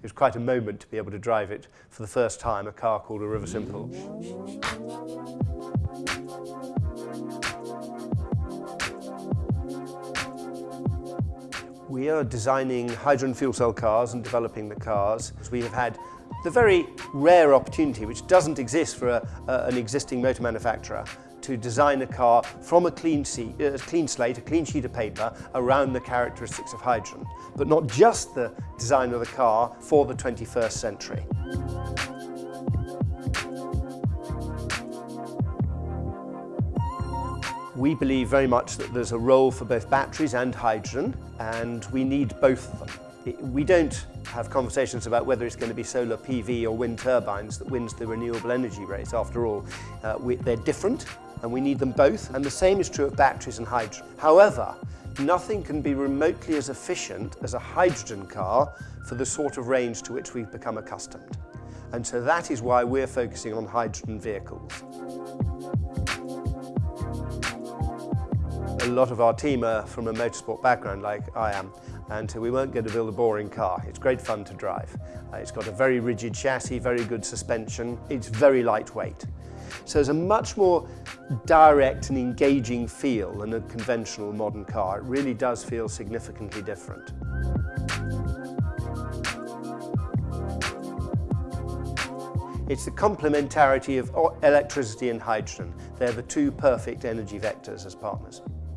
it was quite a moment to be able to drive it for the first time, a car called a Riversimple. We are designing hydrogen fuel cell cars and developing the cars. We have had the very rare opportunity, which doesn't exist for a, an existing motor manufacturer, to design a car from a clean, seat, a clean slate, a clean sheet of paper around the characteristics of hydrogen, but not just the design of the car for the 21st century. We believe very much that there's a role for both batteries and hydrogen, and we need both of them. We don't have conversations about whether it's going to be solar PV or wind turbines that wins the renewable energy race. After all, uh, we, they're different and we need them both, and the same is true of batteries and hydrogen. However, nothing can be remotely as efficient as a hydrogen car for the sort of range to which we've become accustomed. And so that is why we're focusing on hydrogen vehicles. A lot of our team are from a motorsport background like I am and so we weren't going to build a boring car. It's great fun to drive. Uh, it's got a very rigid chassis, very good suspension, it's very lightweight. So there's a much more direct and engaging feel than a conventional modern car. It really does feel significantly different. It's the complementarity of electricity and hydrogen. They're the two perfect energy vectors as partners.